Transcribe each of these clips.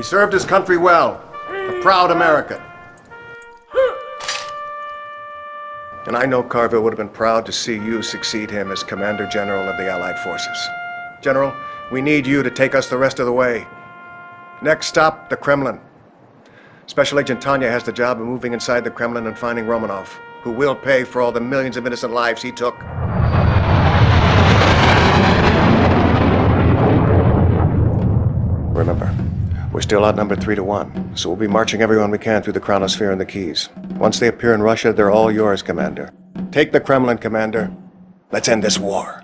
He served his country well. A proud American. And I know Carville would have been proud to see you succeed him as Commander General of the Allied Forces. General, we need you to take us the rest of the way. Next stop, the Kremlin. Special Agent Tanya has the job of moving inside the Kremlin and finding Romanov, who will pay for all the millions of innocent lives he took. Remember, we're still outnumbered three to one, so we'll be marching everyone we can through the Chronosphere and the Keys. Once they appear in Russia, they're all yours, Commander. Take the Kremlin, Commander. Let's end this war.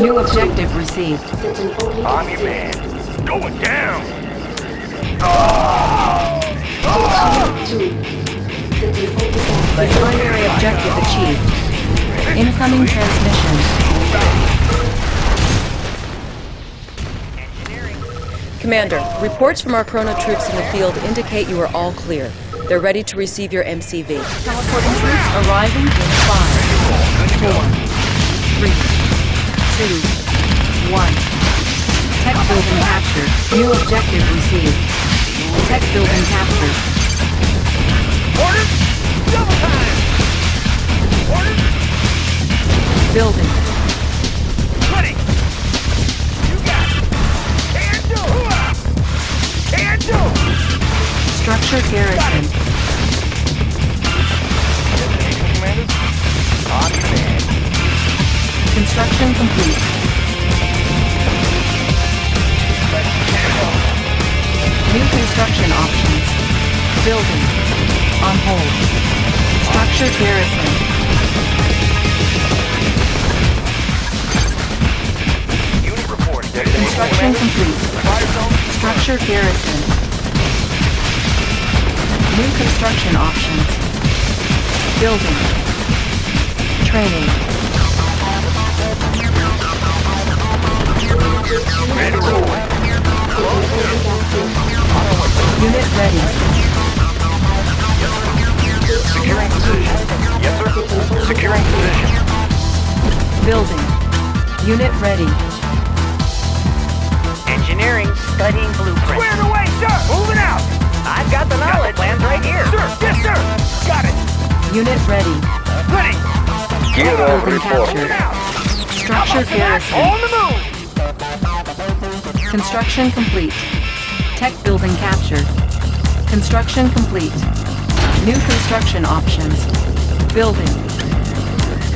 New objective received. On your man. Going down. Primary objective achieved. Incoming transmission. Commander, reports from our Chrono troops in the field indicate you are all clear. They're ready to receive your MCV. Teleporting troops arriving in five, four, three, two, one. Tech building captured. New objective received. Tech building captured. Order. Double time. Order. Building. Ready. You got it. Can do. Can do. Structure garrison. Construction complete. New construction options. Building. On hold. Structure garrison. Unit. Destination Construction complete. Structure garrison. New construction options. Building. Training. Unit ready. Securing position. Yes, sir. Securing position. Building. Unit ready. Engineering, studying blueprints. Squared away, sir. Moving out. I've got the knowledge. Plans right here. Sir. Yes, sir. Got it. Unit ready. Ready. Building captured. Structure garrison. On the move. Construction complete. Tech building captured. Construction complete. New construction options. Building.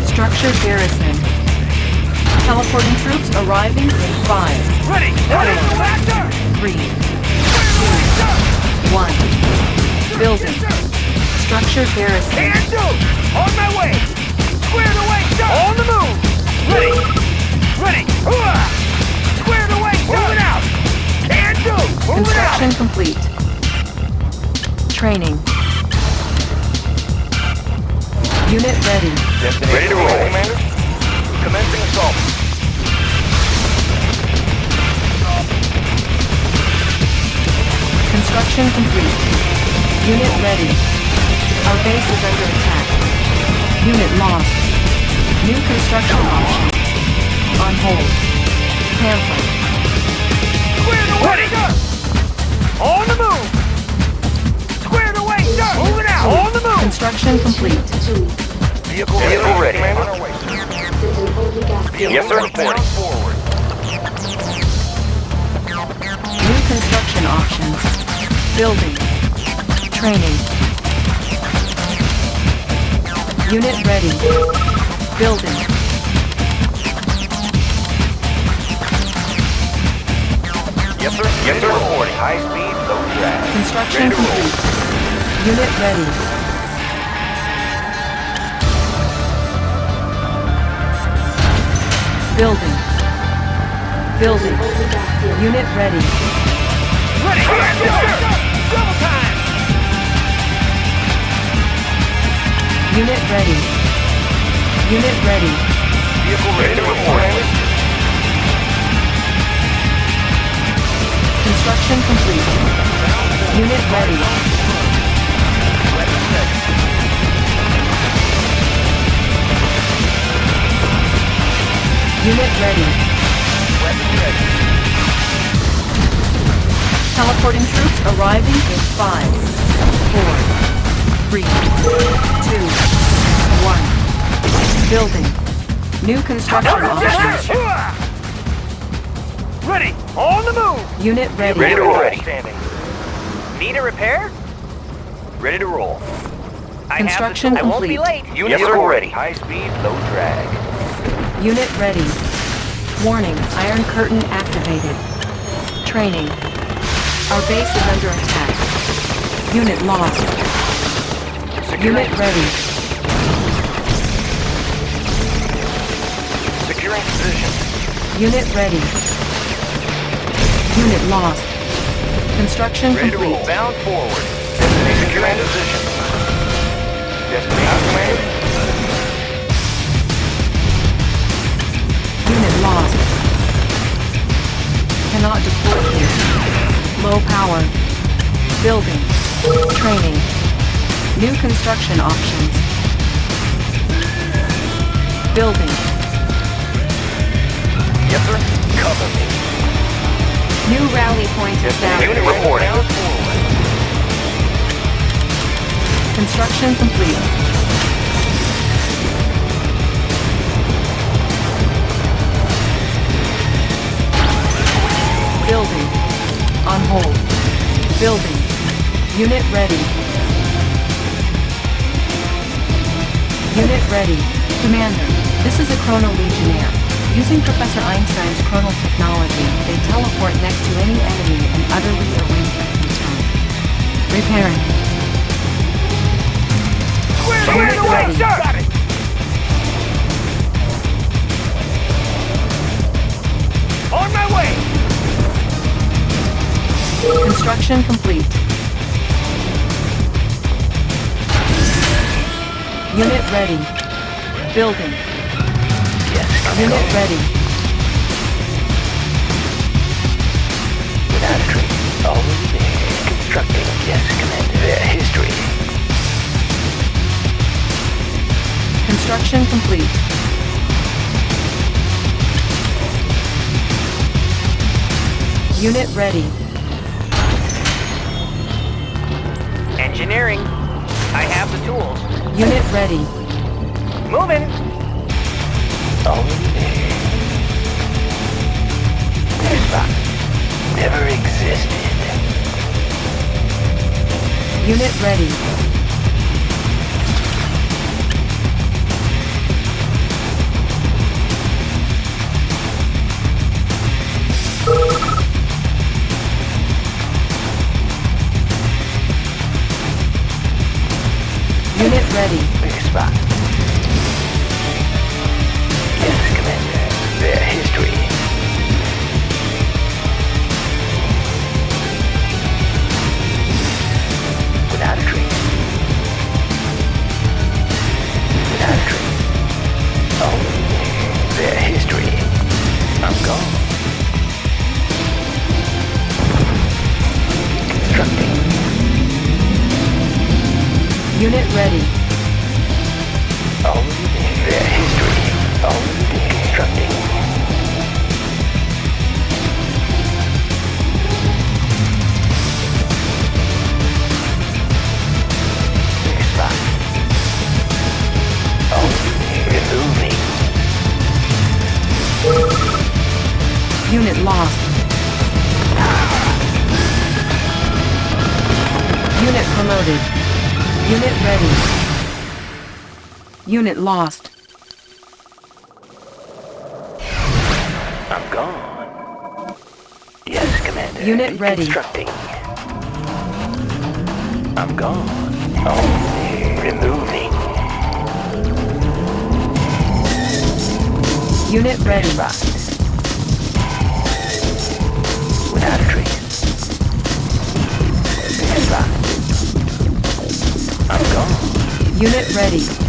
Structure garrison. Teleporting troops arriving in five, Ready. Ready. Faster. three, Squared away, sir. one. Building. Structure garrison. Can do. On my way. Squared away, sir. On the move. Ready. Ready. Hooah. Squared away, sir. Moving out. Can do. Moving Construction out. complete. Training. Unit ready. Destination ready to roll, Commander. Commencing assault. Construction complete. Unit ready. Our base is under attack. Unit lost. New construction option. On hold. Cancel. Construction complete. Vehicle, Vehicle ready. Commander. Yes, sir. Reporting forward. New construction options. Building. Training. Unit ready. Building. Yes, sir. Yes, sir. Reporting. High speed, low drag. Construction Ready to roll. complete. Unit ready. Building. Building. Unit ready. Ready. Yes, sir. Double time. Unit ready. Unit ready. Vehicle ready to report. Construction complete. Unit ready. Unit ready. Teleporting troops arriving in 5, 4, 3, 2, 1. Building. New construction options sir! Hooah! Ready! On the move! Unit ready. Ready to roll. Standing. Need a repair? Ready to roll. I have the Construction. I won't be late. Units are ready. High speed, low drag. Unit ready. Warning, Iron Curtain activated. Training. Our base is under attack. Unit lost. Unit ready. Securing position. Unit ready. Unit lost. Construction Ready complete. Bound forward. Destination securing position. Destination command. Unit lost. Cannot deploy here. Low power. Building. Training. New construction options. Building. Yes, sir. Cover me. New rally point established. Unit reporting. Construction complete. Building. On hold. Building. Unit ready. Unit ready. Commander, this is a Chrono Legionnaire. Using Professor Einstein's chronal technology, they teleport next to any enemy and utterly erase them from time. Repairing. Square Unit away, ready. sir! Got it. On my way! Construction complete. Unit ready. Building. Yes, Unit ready. Without a trace. Already there. Constructing. Yes, Commander. Their history. Construction complete. Unit ready. Engineering. I have the tools. Unit ready. Moving. Already there. Xbox. Never existed. Unit ready. Unit ready. Xbox. Unit ready. Unit lost. I'm gone. Yes, Commander. Unit ready. Constructing. I'm gone. Oh, removing. Unit ready. Without a trace. I'm gone. Unit ready.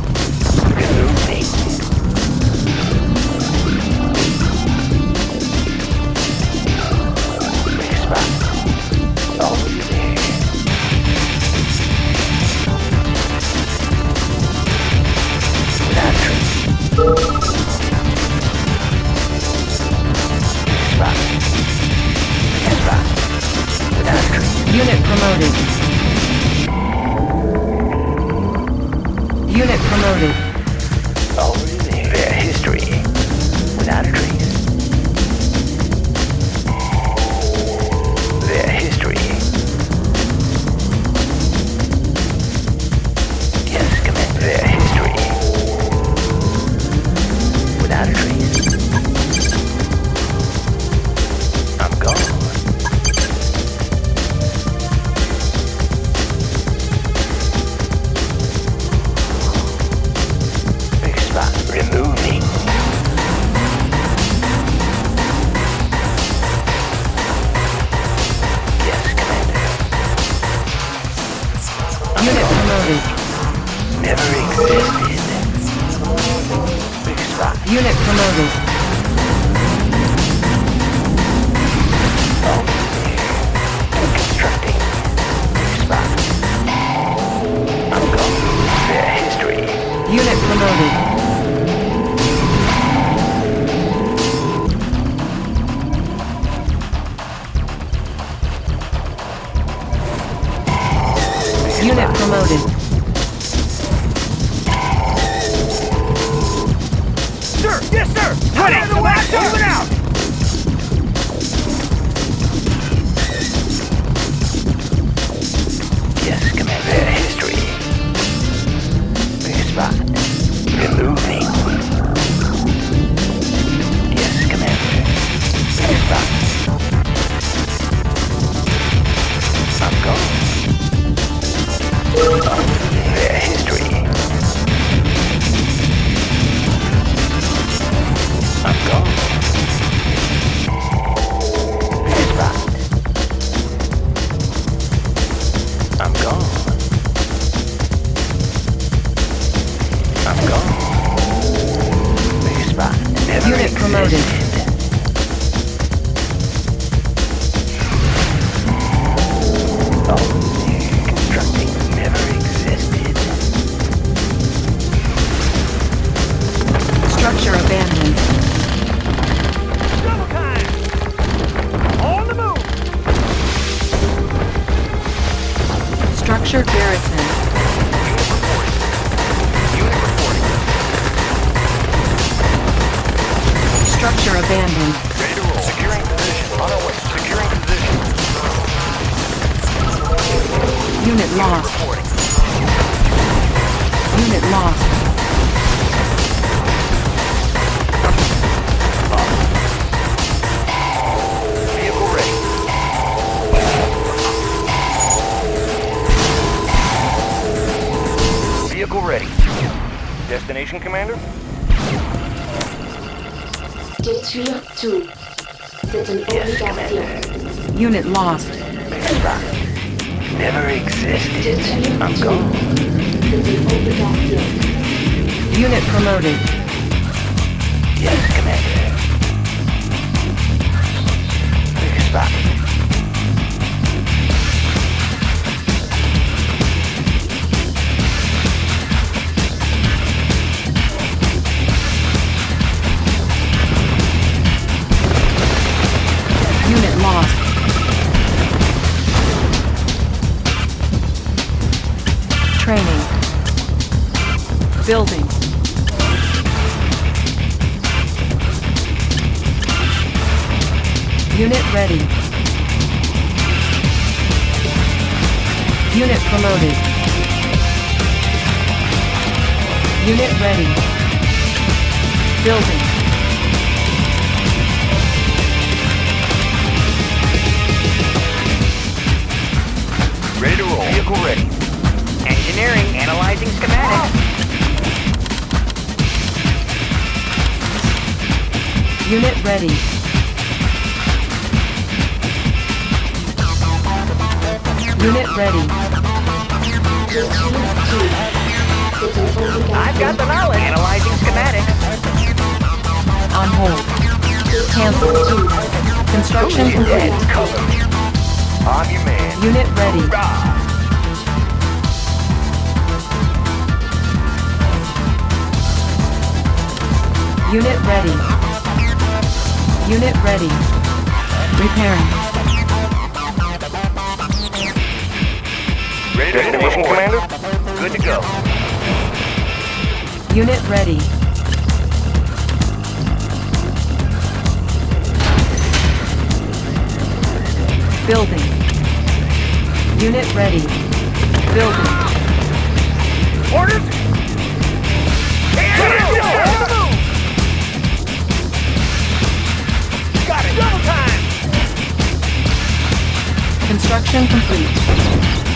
Construction complete.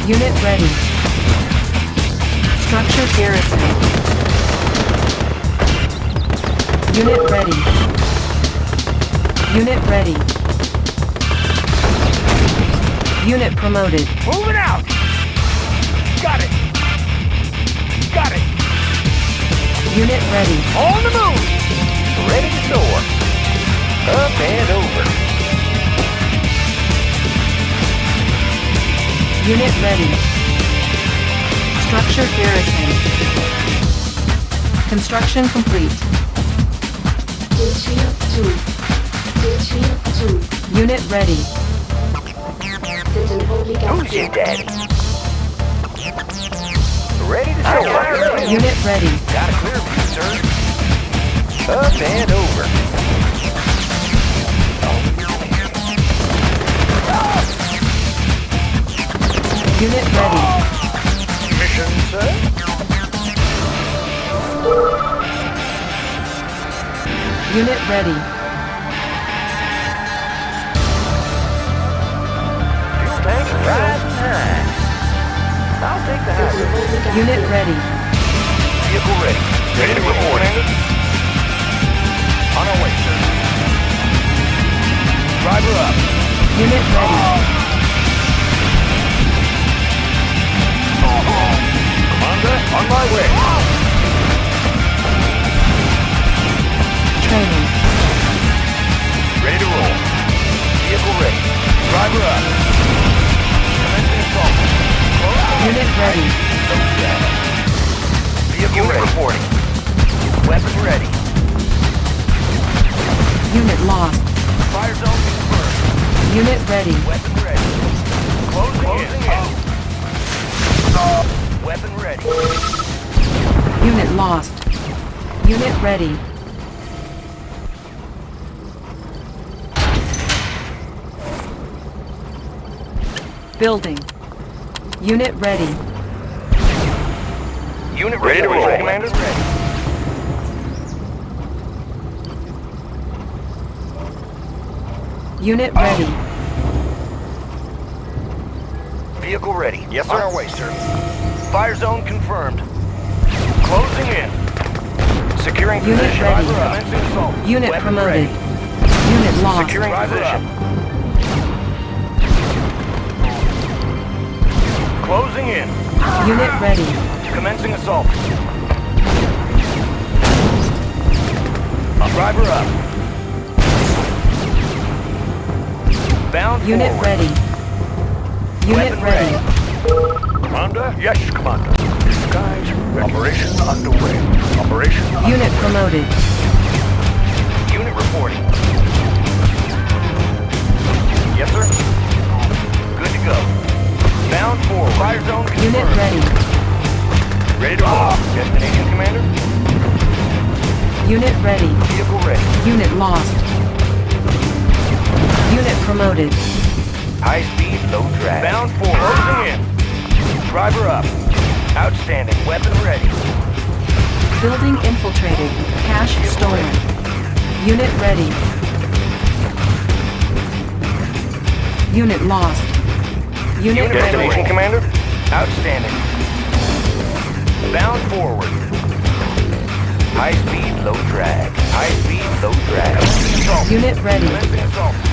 Unit ready. Structure garrison. Unit ready. Unit ready. Unit promoted. Moving out! Got it! Got it! Unit ready. On the move! Ready to soar. Up and over. Unit ready. Structure garrison. Construction complete. Détruire tout. Détruire tout. Unit ready. Who's obligation. Ready to soar. Unit ready. Got a clear view, sir. Up and over. Unit ready. Mission, sir. Unit ready. Fuel tank rising high. I'll take the C'est high une obligation. Unit ready. Vehicle ready. Ready to report. On our way, sir. Driver up. Unit ready. Commander, on my way. Training. Ready to roll. Vehicle ready. Driver up. Commencing assault. Unit ready. Vehicle Unit ready. reporting. Weapon ready. Unit lost. Fire zone confirmed. Unit ready. Weapon ready. Closing, in. Weapon ready. Unit lost. Unit ready. Building. Unit ready. Unit ready to roll. Commander ready. Unit ready. Vehicle ready. Yes, sir. On our way, sir. Fire zone confirmed. Closing in. Securing Unit position. ready. Driver up. Unit Weapon promoted. ready. Unit lost. Securing position. Closing in. Unit ready. Commencing assault. Driver up. Bound Unit forward. ready. Unit Weapon ready. Commander? Yes, Commander. Disguise Operation underway. Operation Unit promoted. Unit reporting. Yes, sir. Good to go. Bound forward. Fire zone confirmed. Unit ready. Ready to roll. Destination, Commander? Unit ready. Vehicle ready. Unit lost. Unit promoted. High speed, low drag. Bound forward. Closing in. Driver up. Outstanding. Weapon ready. Building infiltrated. Cash stolen. Unit ready. Unit lost. Unit Destination, ready. Commander? Outstanding. Bound forward. High speed, low drag. High speed, low drag. Assault. Unit ready.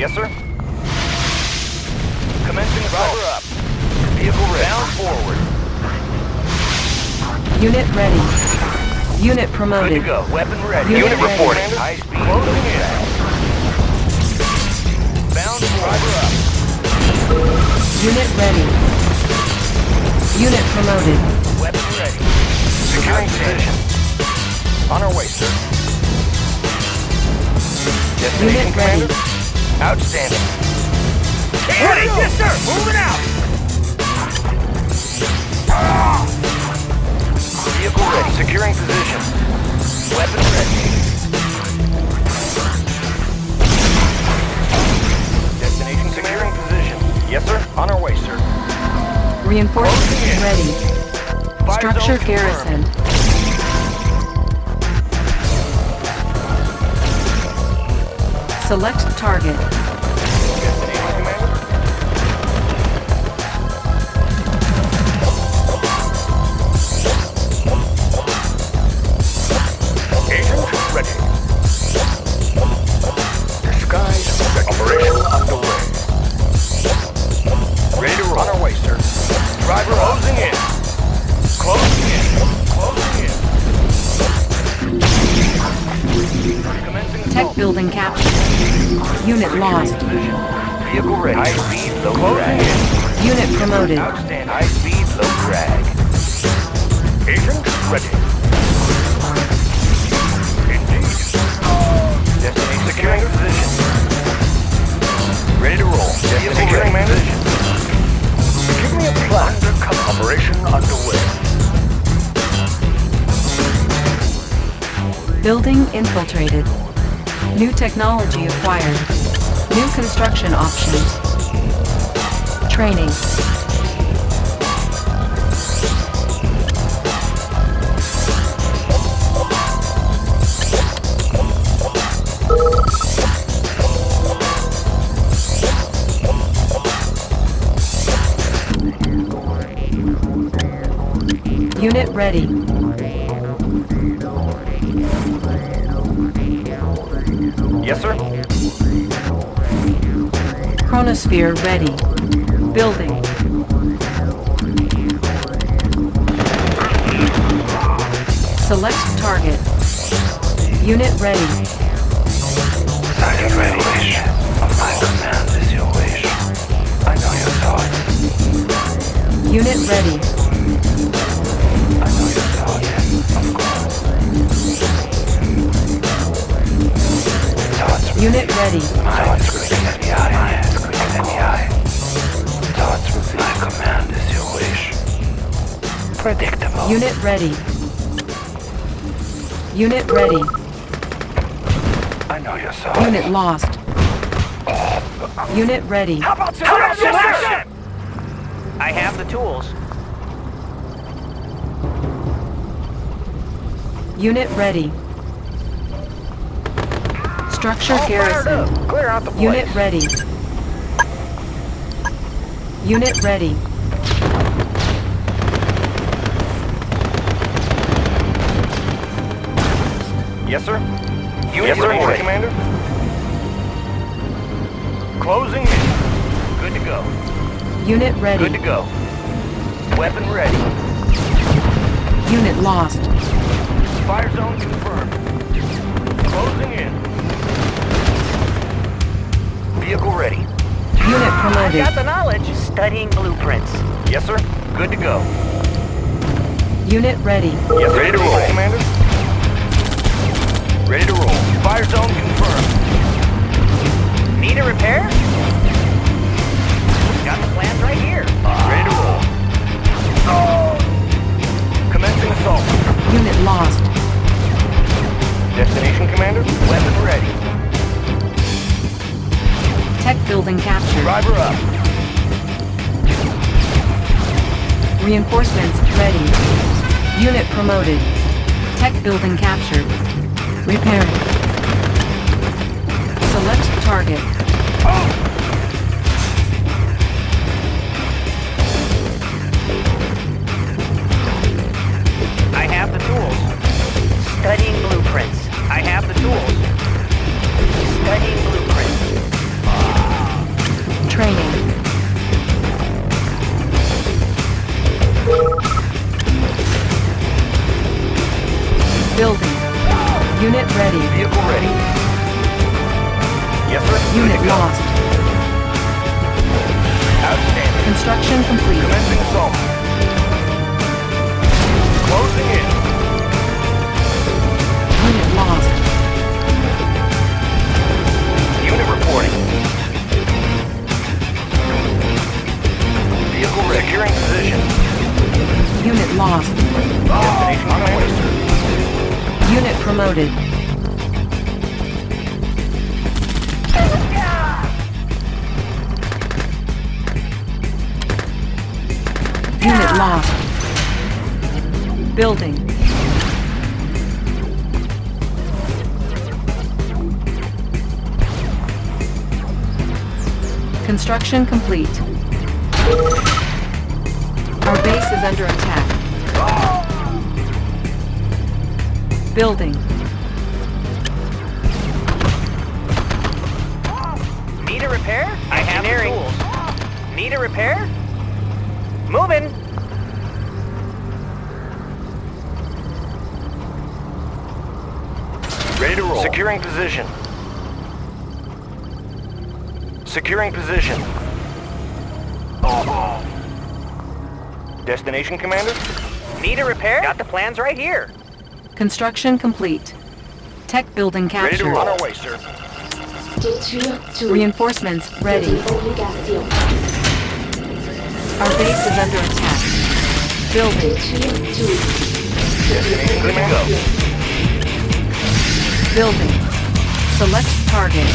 Yes, sir. Commencing driver up. Vehicle ready. Bound forward. Unit ready. Unit Good to promoted. go. Weapon ready. Unit Unit ready. reporting. High speed. Closing in. Bound driver up. Unit ready. Unit promoted. Weapon ready. Securing position. On our way, sir. Destination, Unit ready. Commander? Outstanding. Ready? Yes, sir. Moving out. Vehicle ready. Securing position. Weapon ready. Destination securing position. Yes, sir. On our way, sir. Reinforcements ready. Fire Structure zone garrison. Select target. Unit lost. Vehicle ready. High speed, low drag. Unit promoted. High speed, low drag. Agent ready. Indeed. Securing position. Ready to roll. Securing position. Give me a plan. Undercover operation underway. Building infiltrated. New technology acquired. New construction options. Training. Unit ready. Yes, sir. Chronosphere ready. Building. Select target. Unit ready. Revelation of my command is your wish. I know your thoughts. Unit ready. I know your thoughts. Of course. Thoughts Unit ready. Thoughts Predictable. Unit ready. Unit ready. I know your thoughts. Unit lost. Unit ready. How about action? I have the tools. Unit ready. Structure garrison. Clear out the place. Unit ready. Unit ready. Yes, sir. Unit yes, sir, Commander. Closing in. Good to go. Unit ready. Good to go. Weapon ready. Unit lost. Fire zone confirmed. Closing in. Vehicle ready. Unit promoted. Got the knowledge. Studying blueprints. Yes, sir. Good to go. Unit ready. Yes, Ready to roll, Commander. Ready to roll. Fire zone confirmed. Need a repair? Got the plans right here. Ready to roll. Commencing assault. Unit lost. Destination, Commander. Weapon ready. Tech building captured. Driver up. Reinforcements ready. Unit promoted. Tech building captured. Repairing. Select target. Repair? I have the tools. Need a repair? Moving. Ready to roll. Securing position. Securing position. Destination, Commander? Need a repair? Got the plans right here. Construction complete. Tech building captured. Ready to captured. roll. On our way, sir. Reinforcements ready. Our base is under attack. Building. Building. Select target.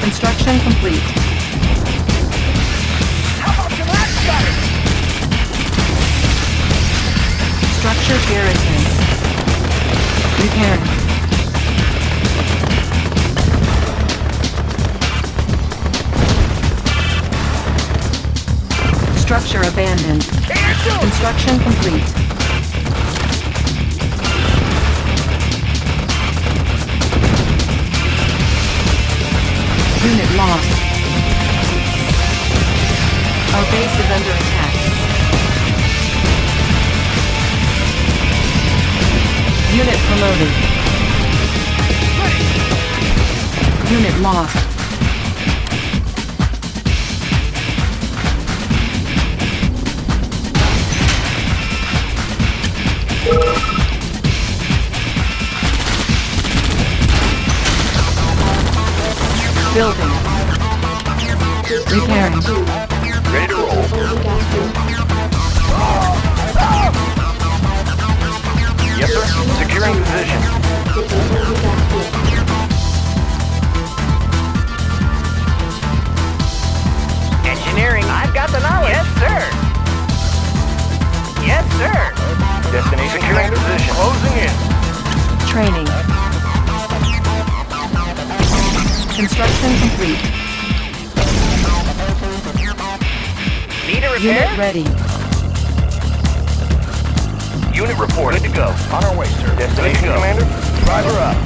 Construction complete. Structure garrison. Repairing. Structure abandoned. Construction complete. Unit lost. Our base is under attack. Unit promoted. Unit lost. Building. Repairing. Ready to roll. Securing position. C'est une obligation. Engineering. I've got the knowledge. Yes, sir. Yes, sir. Destination, Commander. Position. Closing in. Training. Construction complete. Need a repair? Unit ready. Unit report. Good to go. On our way, sir. Destination, Commander. Driver up.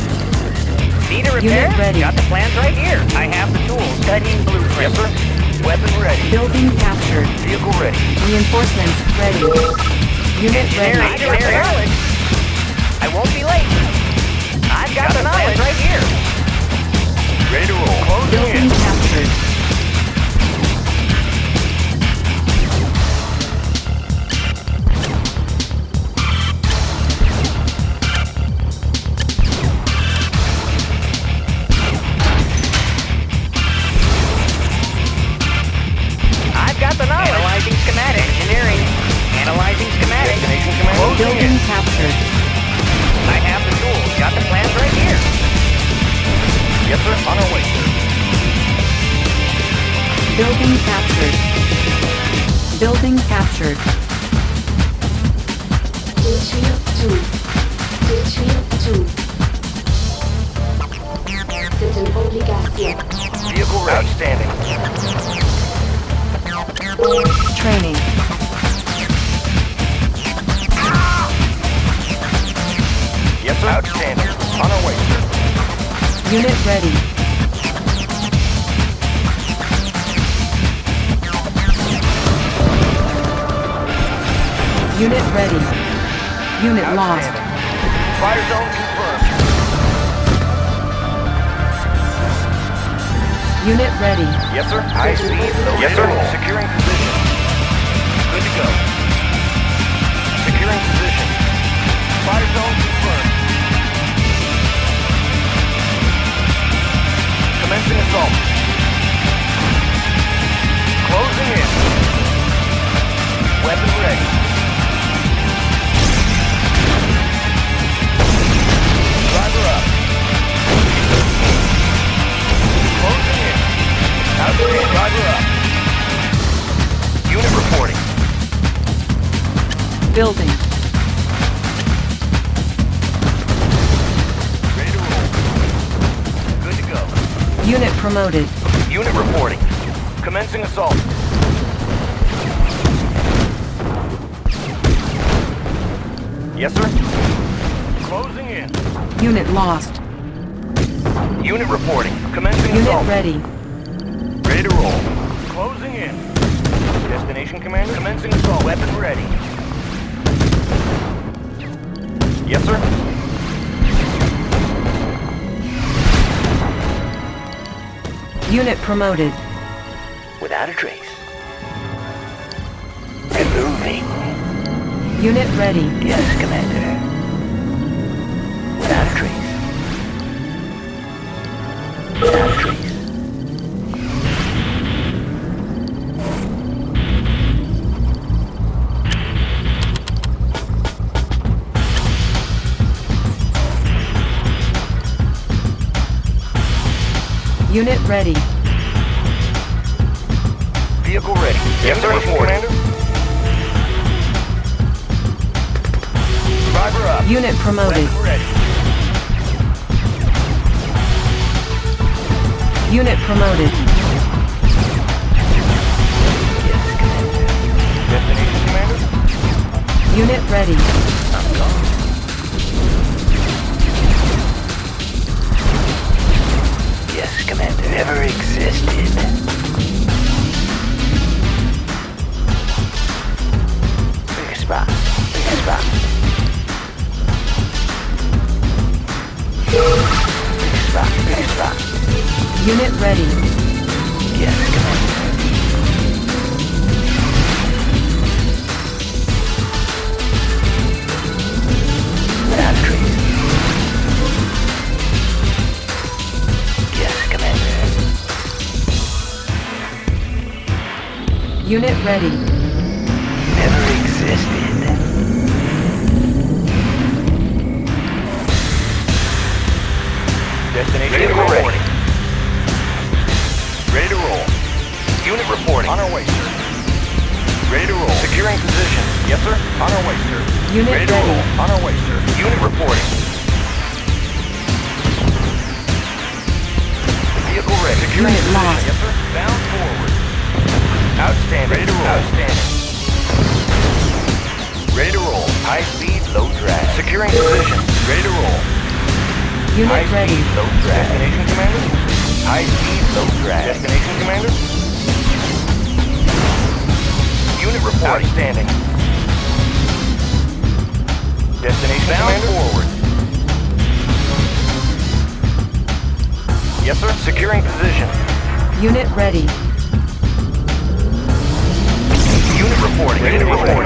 Need a repair? Unit ready. Got the plans right here. I have the tools. Studying blueprints. Yes, sir. Weapon ready. Building captured. Vehicle ready. Reinforcements ready. Unit Engineering. ready. Need a repair? I won't be late. I've got, the, knowledge right here. Ready to roll. Closing Building in. Unit lost. Fire zone confirmed. Unit ready. Yes, sir. Speed, low Yes, sir. Securing position. Good to go. Securing position. Fire zone confirmed. Commencing assault. Closing in. Weapon ready. Outstanding. Driver up. Unit reporting. Building. Ready to roll. Good to go. Unit promoted. Unit reporting. Commencing assault. Yes, sir. Closing in. Unit lost. Unit reporting. Commencing Unit assault. ready. Ready to roll. Closing in. Destination commander. Commencing assault. Weapon ready. Yes, sir. Unit promoted. Without a trace. Removing. Unit ready. Yes, Commander. Without a trace. Without Unit ready. Vehicle ready. Yes, sir, Commander. Driver up. Unit promoted. Weapon ready. Unit promoted. Destination, Commander? Unit ready. Yes, Commander. Never existed. Unit ready. Yes, Commander. Unit ready. Never existed. Destination Ready reporting. Ready to roll. Unit reporting. On our way, sir. Ready to roll. Securing position. Yes, sir. On our way, sir. Unit ready to roll. On our way, sir. Unit reporting. Vehicle ready. Securing Unit position. lost. Yes, sir. Bound forward. Outstanding. Ready to roll. Outstanding. Ready to roll. High speed, low drag. Securing position. Ready to roll. Unit High ready. speed, low drag. Destination, Commander? High speed, low drag. Destination, Commander? Unit report. Outstanding. Destination, Bound Commander? forward. Yes, sir. Securing position. Unit ready. Reporting. Ready to.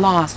lost.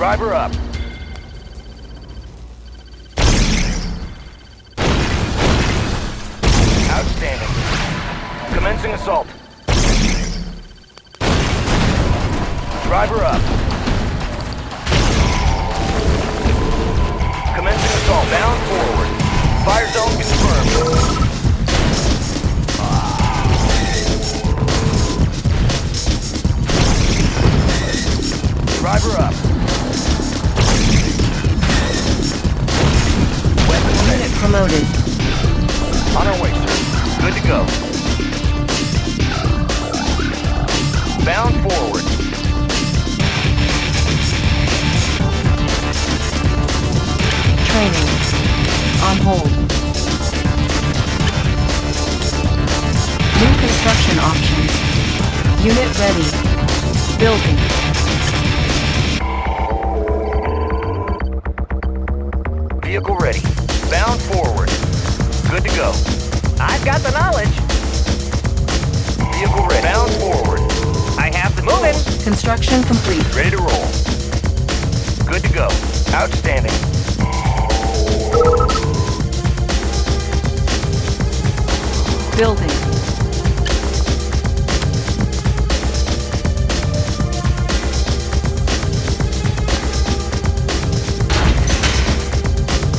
Driver up. Outstanding. Commencing assault. Driver up. Commencing assault. Bound forward. Fire zone confirmed. Driver up. Unit promoted. On our way, sir. Good to go. Bound forward. Training. On hold. New construction options. Unit ready. Building. Bound forward. Good to go. I've got the knowledge. Vehicle ready. Bound forward. I have the moving. Construction complete. Ready to roll. Good to go. Outstanding. Building.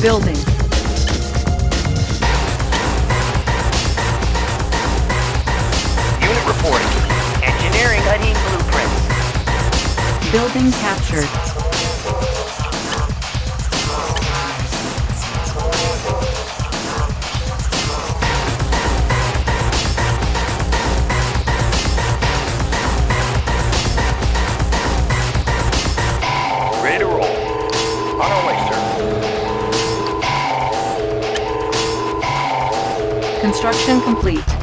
Building. Building captured. Ready to roll. On our way, sir. Construction complete.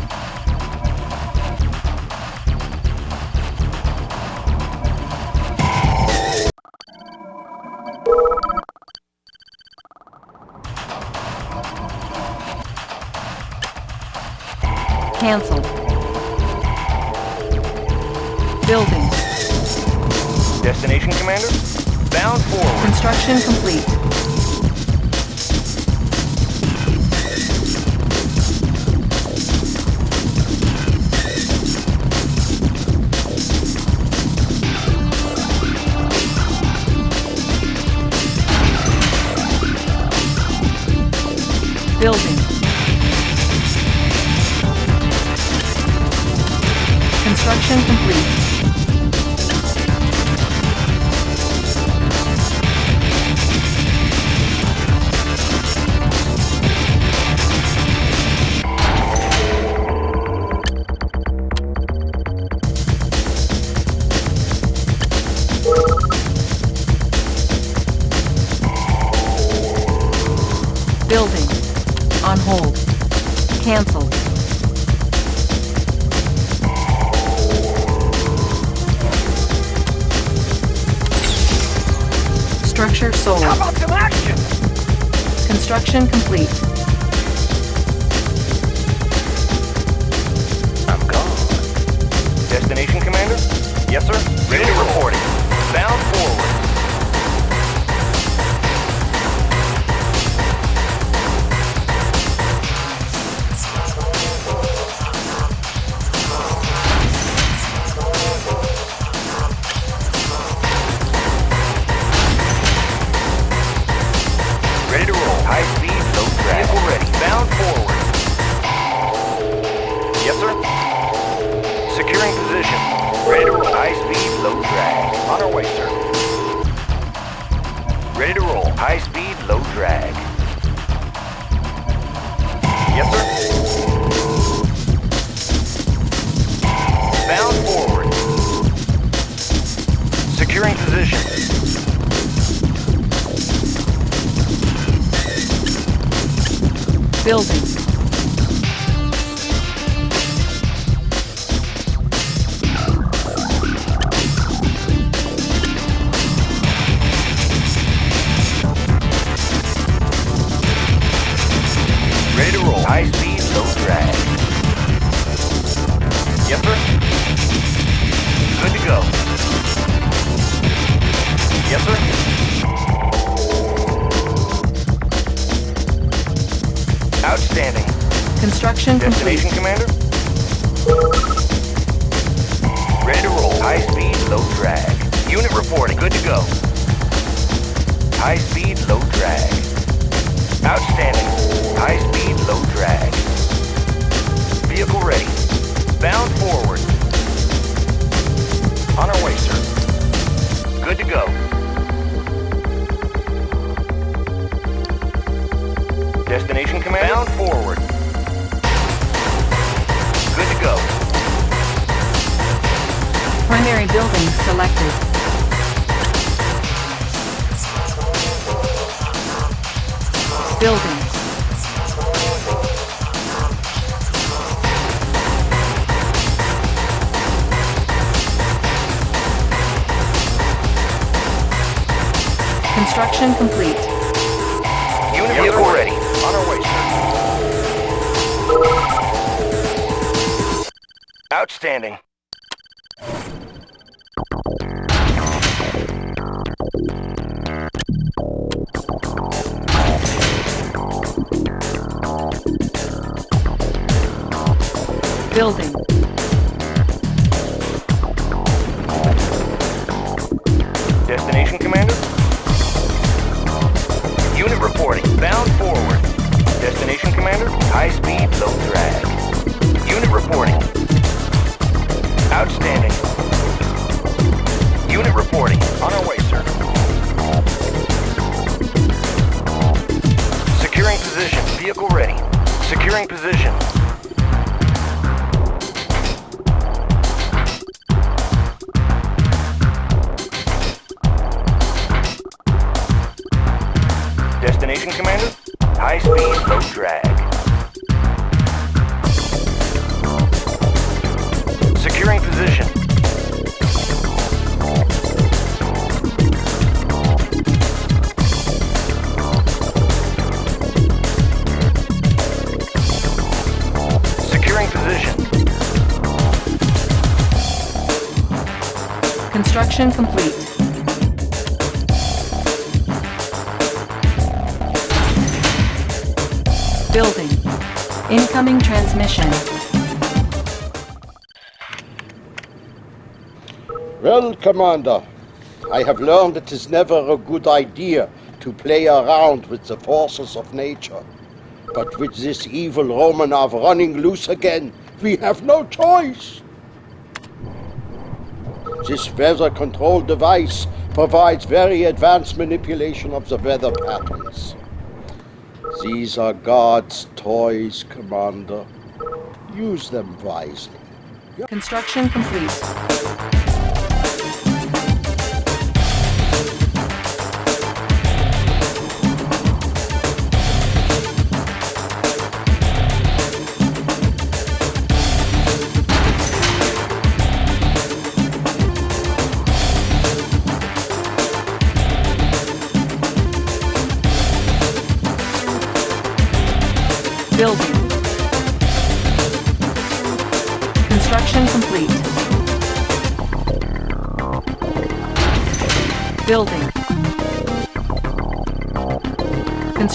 Construction complete. Low. Vehicle ready. Bound forward. Yes, sir. Securing position. Ready to roll. High speed, low drag. On our way, sir. Ready to roll. High speed, low drag. Yes, sir. Bound forward. Securing position. Building. Complete. Destination, Commander? Construction complete. Unit vehicle ready. On our way, sir. Outstanding. Building. Destination, Commander? Unit reporting. Bound forward. Destination, Commander? High speed, low drag. Unit reporting. Outstanding. Unit reporting. On our way, sir. Securing position. Vehicle ready. Securing position. Complete. Building. Incoming transmission. Well, Commander, I have learned it is never a good idea to play around with the forces of nature. But with this evil Romanov running loose again, we have no choice. This weather control device provides very advanced manipulation of the weather patterns. These are God's toys, Commander. Use them wisely. Construction complete.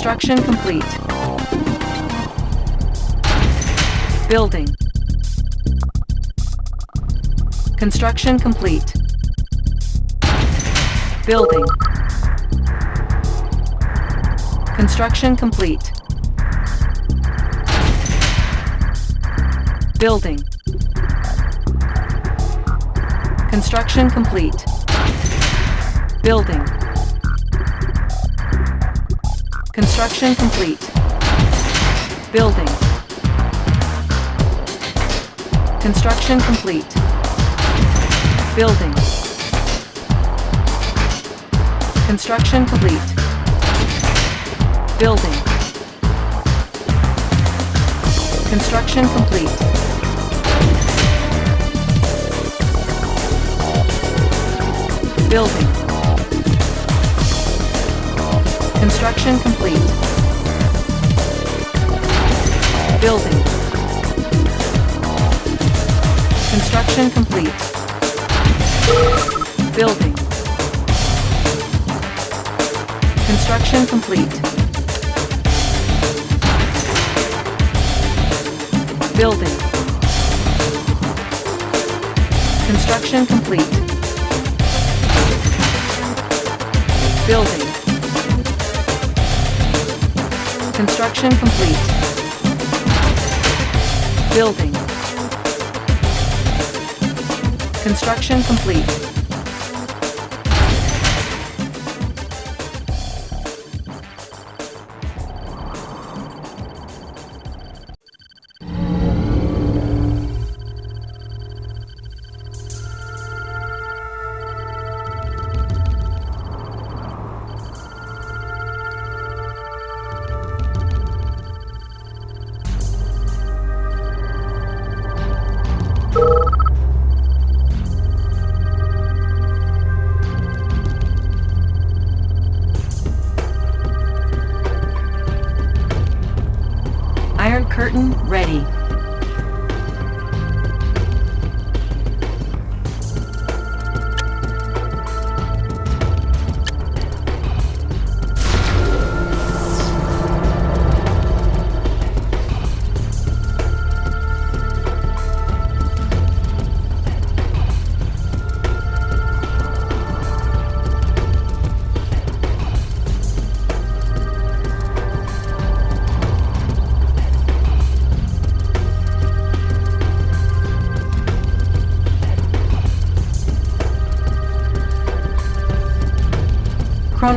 Construction complete. Building. Construction complete. Building. Construction complete. Building. Construction complete. Building. Construction complete. Building. Construction complete. Building. Construction complete. Building. Construction complete. Building. Construction complete. Building. Construction complete. Building. Construction complete. Building. Construction complete. Building. Construction complete. Building. Construction complete.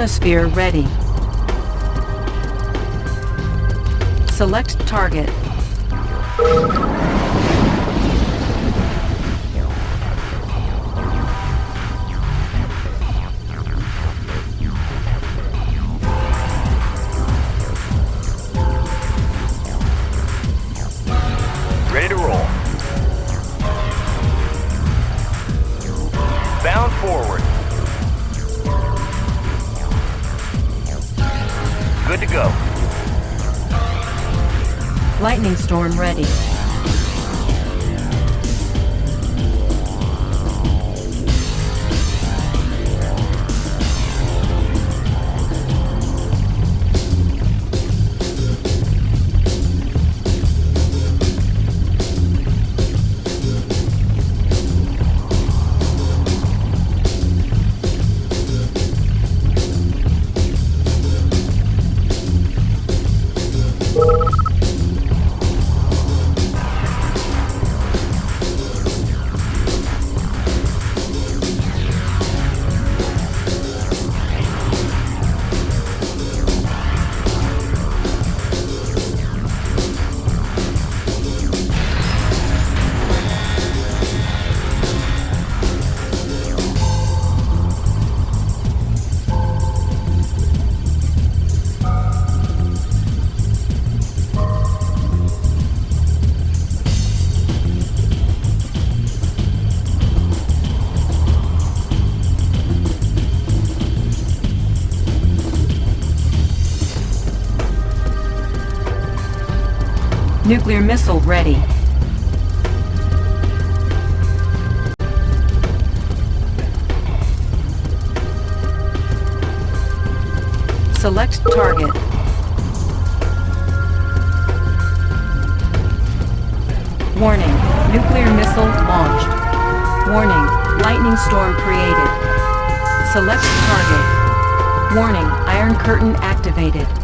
Ready. Select target. Storm ready. Nuclear missile ready. Select target. Warning, nuclear missile launched. Warning, lightning storm created. Select target. Warning, Iron Curtain activated.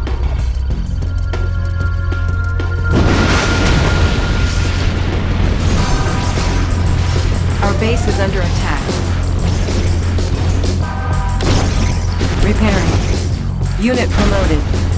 Base is under attack. Repairing. Unit promoted.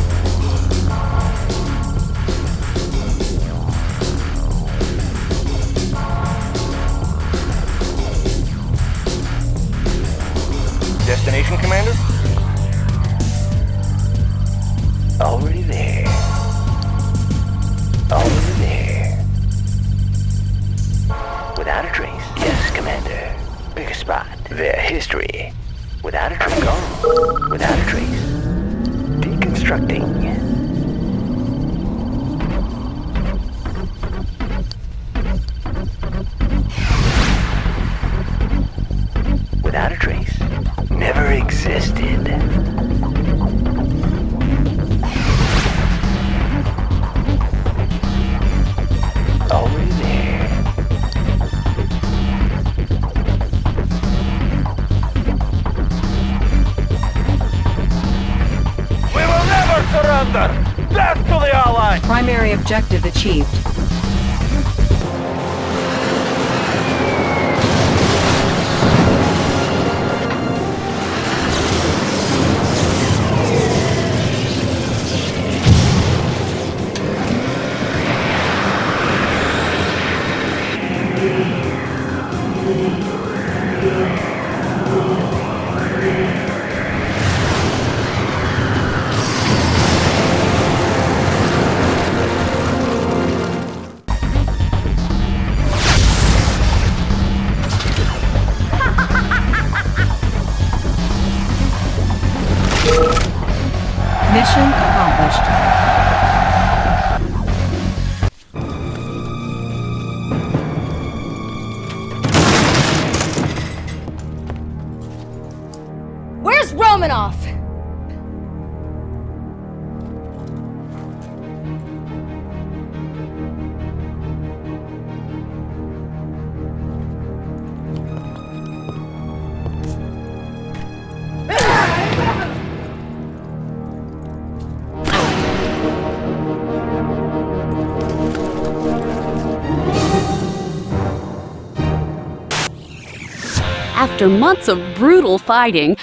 After months of brutal fighting,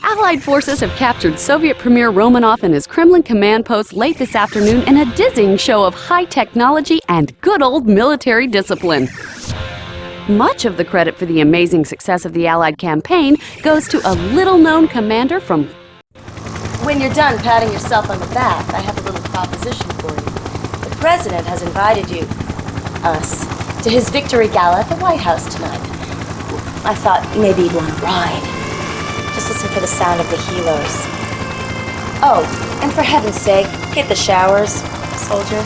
Allied forces have captured Soviet Premier Romanov and his Kremlin command post late this afternoon in a dizzying show of high technology and good old military discipline. Much of the credit for the amazing success of the Allied campaign goes to a little known commander from When you're done patting yourself on the back, I have a little proposition for you. The president has invited you, us, to his victory gala at the White House tonight. I thought maybe you'd want to ride. Just listen for the sound of the helos. Oh, and for heaven's sake, hit the showers, soldier.